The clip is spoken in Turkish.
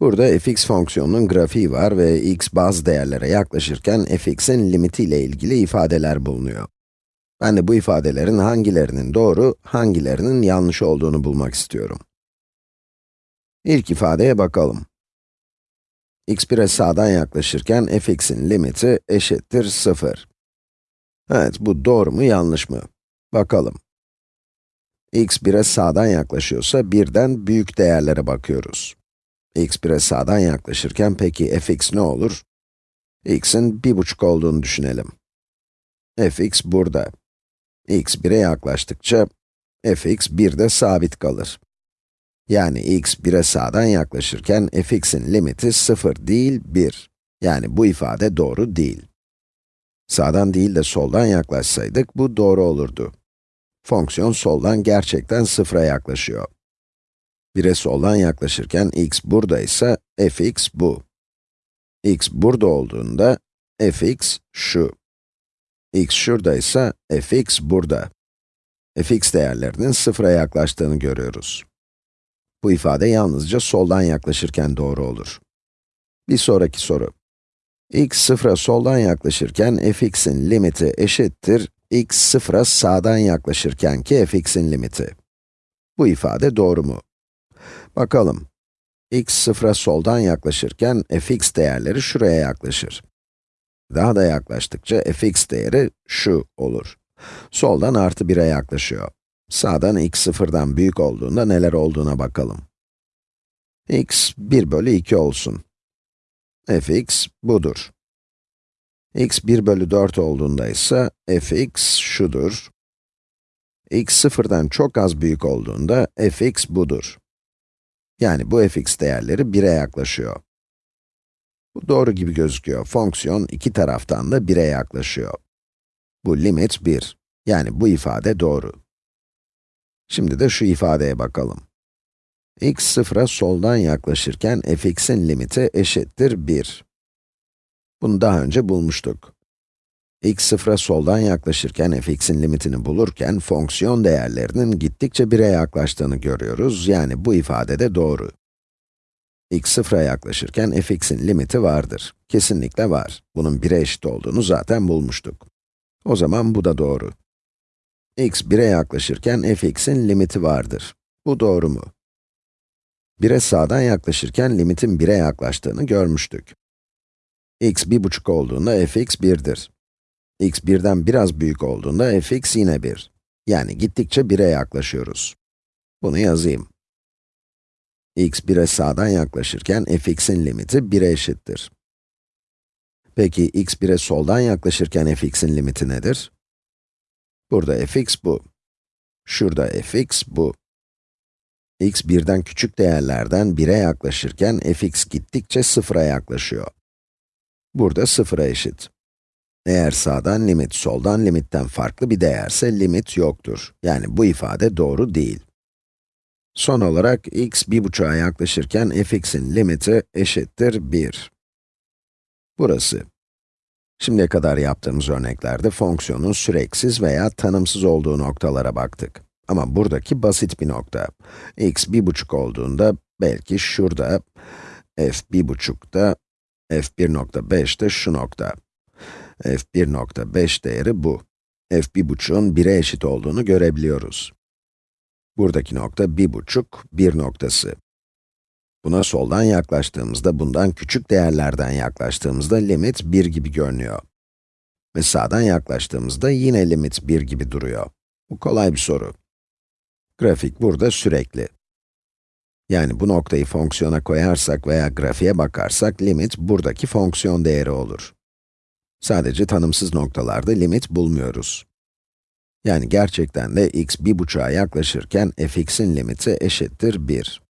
Burada fx fonksiyonunun grafiği var ve x bazı değerlere yaklaşırken fx'in limitiyle ilgili ifadeler bulunuyor. Ben de bu ifadelerin hangilerinin doğru, hangilerinin yanlış olduğunu bulmak istiyorum. İlk ifadeye bakalım. x 1'e sağdan yaklaşırken fx'in limiti eşittir 0. Evet, bu doğru mu, yanlış mı? Bakalım. x 1'e sağdan yaklaşıyorsa birden büyük değerlere bakıyoruz x 1'e sağdan yaklaşırken peki fx ne olur? x'in 1,5 olduğunu düşünelim. fx burada. x 1'e yaklaştıkça fx 1'de sabit kalır. Yani x 1'e sağdan yaklaşırken fx'in limiti 0 değil 1. Yani bu ifade doğru değil. Sağdan değil de soldan yaklaşsaydık bu doğru olurdu. Fonksiyon soldan gerçekten sıfıra yaklaşıyor. 1'e soldan yaklaşırken x buradaysa fx bu. x burada olduğunda fx şu. x şuradaysa fx burada. fx değerlerinin sıfıra yaklaştığını görüyoruz. Bu ifade yalnızca soldan yaklaşırken doğru olur. Bir sonraki soru. x sıfıra soldan yaklaşırken fx'in limiti eşittir x sıfıra sağdan yaklaşırken ki fx'in limiti. Bu ifade doğru mu? Bakalım. x sıfıra soldan yaklaşırken fx değerleri şuraya yaklaşır. Daha da yaklaştıkça fx değeri şu olur. Soldan artı 1'e yaklaşıyor. Sağdan x sıfırdan büyük olduğunda neler olduğuna bakalım. x 1 bölü 2 olsun. fx budur. x 1 bölü 4 olduğunda ise fx şudur. x sıfırdan çok az büyük olduğunda fx budur. Yani bu fx değerleri 1'e yaklaşıyor. Bu doğru gibi gözüküyor. Fonksiyon iki taraftan da 1'e yaklaşıyor. Bu limit 1. Yani bu ifade doğru. Şimdi de şu ifadeye bakalım. x sıfıra soldan yaklaşırken fx'in limiti eşittir 1. Bunu daha önce bulmuştuk x sıfıra soldan yaklaşırken fx'in limitini bulurken fonksiyon değerlerinin gittikçe 1'e yaklaştığını görüyoruz. Yani bu ifade de doğru. x sıfıra yaklaşırken fx'in limiti vardır. Kesinlikle var. Bunun 1'e eşit olduğunu zaten bulmuştuk. O zaman bu da doğru. x 1'e yaklaşırken fx'in limiti vardır. Bu doğru mu? 1'e sağdan yaklaşırken limitin 1'e yaklaştığını görmüştük. x 1,5 olduğunda fx 1'dir x birden biraz büyük olduğunda fx yine 1. Yani gittikçe 1'e yaklaşıyoruz. Bunu yazayım. x 1'e sağdan yaklaşırken fx'in limiti 1'e eşittir. Peki x 1'e soldan yaklaşırken fx'in limiti nedir? Burada fx bu. Şurada fx bu. x birden küçük değerlerden 1'e yaklaşırken fx gittikçe 0'a yaklaşıyor. Burada 0'a eşit. Eğer sağdan limit, soldan limitten farklı bir değerse limit yoktur. Yani bu ifade doğru değil. Son olarak x 1,5'a yaklaşırken fx'in limiti eşittir 1. Burası. Şimdiye kadar yaptığımız örneklerde fonksiyonun süreksiz veya tanımsız olduğu noktalara baktık. Ama buradaki basit bir nokta. x 1,5 olduğunda belki şurada, f 1,5'da, f1.5 de şu nokta f1.5 değeri bu. f1.5'un 1'e eşit olduğunu görebiliyoruz. Buradaki nokta 1.5, 1 noktası. Buna soldan yaklaştığımızda, bundan küçük değerlerden yaklaştığımızda limit 1 gibi görünüyor. Ve sağdan yaklaştığımızda yine limit 1 gibi duruyor. Bu kolay bir soru. Grafik burada sürekli. Yani bu noktayı fonksiyona koyarsak veya grafiğe bakarsak, limit buradaki fonksiyon değeri olur. Sadece tanımsız noktalarda limit bulmuyoruz. Yani gerçekten de x bir buçuğa yaklaşırken fx'in limiti eşittir 1.